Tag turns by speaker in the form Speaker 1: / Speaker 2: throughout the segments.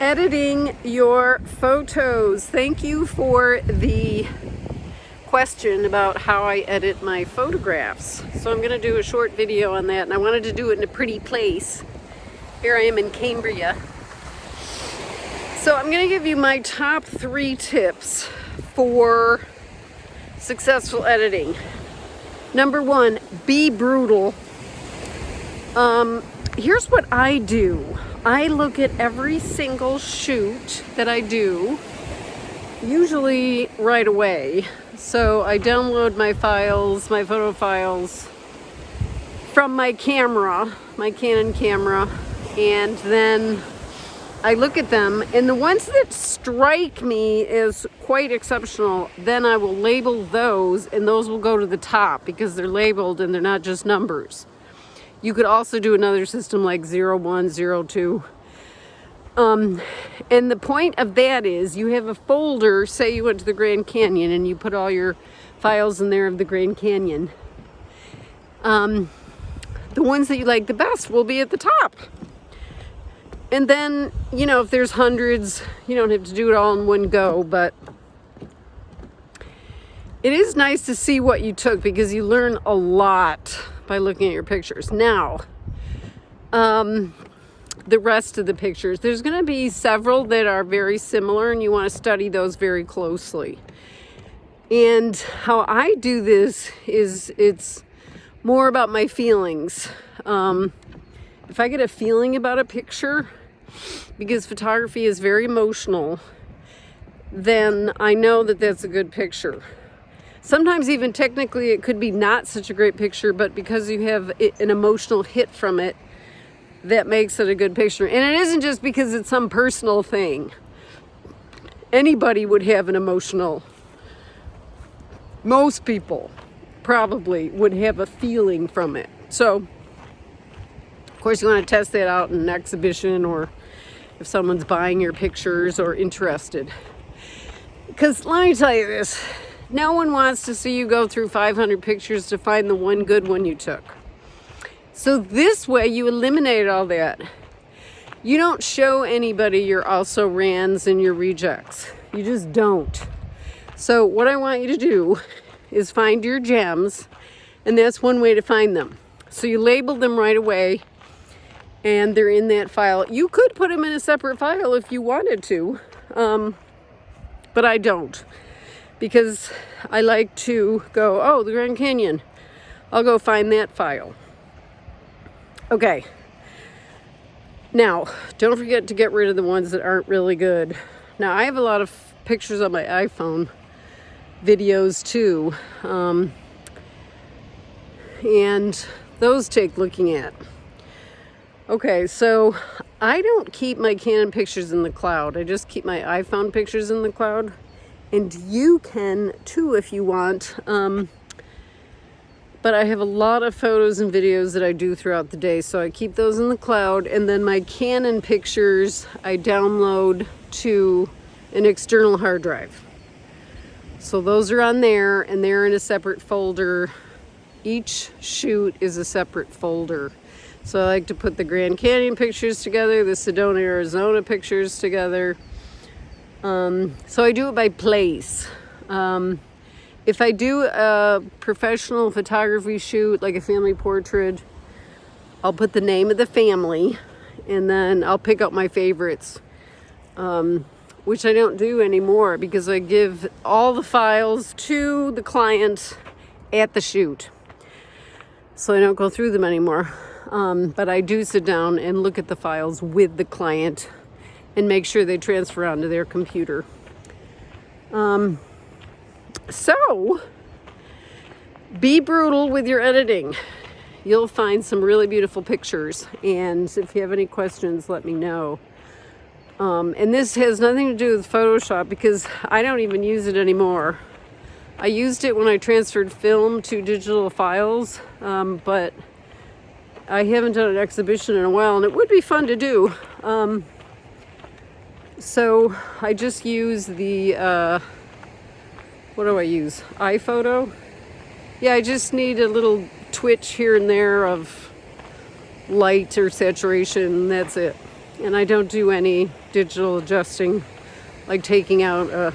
Speaker 1: editing your photos. Thank you for the question about how I edit my photographs. So I'm going to do a short video on that and I wanted to do it in a pretty place. Here I am in Cambria. So I'm going to give you my top three tips for successful editing. Number one, be brutal. Um, here's what I do. I look at every single shoot that I do, usually right away. So I download my files, my photo files from my camera, my Canon camera, and then I look at them and the ones that strike me as quite exceptional, then I will label those and those will go to the top because they're labeled and they're not just numbers. You could also do another system like 0102. Um, and the point of that is you have a folder, say you went to the Grand Canyon and you put all your files in there of the Grand Canyon. Um, the ones that you like the best will be at the top. And then, you know, if there's hundreds, you don't have to do it all in one go, but it is nice to see what you took because you learn a lot by looking at your pictures. Now, um, the rest of the pictures, there's going to be several that are very similar and you want to study those very closely. And how I do this is it's more about my feelings. Um, if I get a feeling about a picture, because photography is very emotional, then I know that that's a good picture. Sometimes even technically it could be not such a great picture, but because you have an emotional hit from it, that makes it a good picture. And it isn't just because it's some personal thing. Anybody would have an emotional, most people probably would have a feeling from it. So, of course you want to test that out in an exhibition or if someone's buying your pictures or interested. Because let me tell you this, no one wants to see you go through 500 pictures to find the one good one you took. So this way you eliminate all that. You don't show anybody your also rans and your rejects. You just don't. So what I want you to do is find your gems and that's one way to find them. So you label them right away and they're in that file. You could put them in a separate file if you wanted to, um, but I don't because I like to go, oh, the Grand Canyon. I'll go find that file. Okay. Now, don't forget to get rid of the ones that aren't really good. Now, I have a lot of pictures on my iPhone, videos too, um, and those take looking at. Okay, so I don't keep my Canon pictures in the cloud. I just keep my iPhone pictures in the cloud and you can too if you want. Um, but I have a lot of photos and videos that I do throughout the day, so I keep those in the cloud, and then my Canon pictures I download to an external hard drive. So those are on there, and they're in a separate folder. Each shoot is a separate folder. So I like to put the Grand Canyon pictures together, the Sedona, Arizona pictures together, um, so I do it by place. Um, if I do a professional photography shoot, like a family portrait, I'll put the name of the family and then I'll pick out my favorites, um, which I don't do anymore because I give all the files to the client at the shoot. So I don't go through them anymore. Um, but I do sit down and look at the files with the client and make sure they transfer onto their computer. Um, so, be brutal with your editing. You'll find some really beautiful pictures. And if you have any questions, let me know. Um, and this has nothing to do with Photoshop because I don't even use it anymore. I used it when I transferred film to digital files, um, but I haven't done an exhibition in a while and it would be fun to do. Um, so I just use the, uh, what do I use? iPhoto? Yeah, I just need a little twitch here and there of light or saturation, that's it. and I don't do any digital adjusting, like taking out a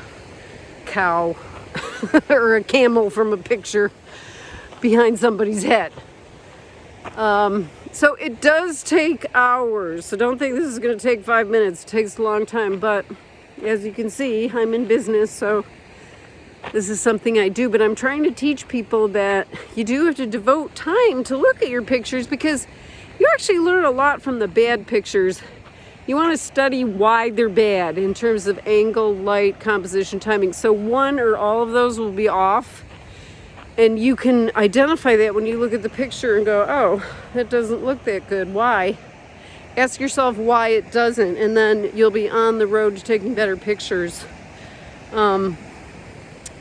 Speaker 1: cow or a camel from a picture behind somebody's head. Um, so it does take hours. So don't think this is going to take five minutes. It takes a long time. But as you can see, I'm in business. So this is something I do. But I'm trying to teach people that you do have to devote time to look at your pictures because you actually learn a lot from the bad pictures. You want to study why they're bad in terms of angle, light, composition, timing. So one or all of those will be off and you can identify that when you look at the picture and go, oh, that doesn't look that good. Why? Ask yourself why it doesn't, and then you'll be on the road to taking better pictures um,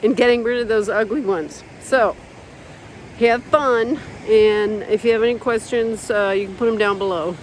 Speaker 1: and getting rid of those ugly ones. So, have fun, and if you have any questions, uh, you can put them down below.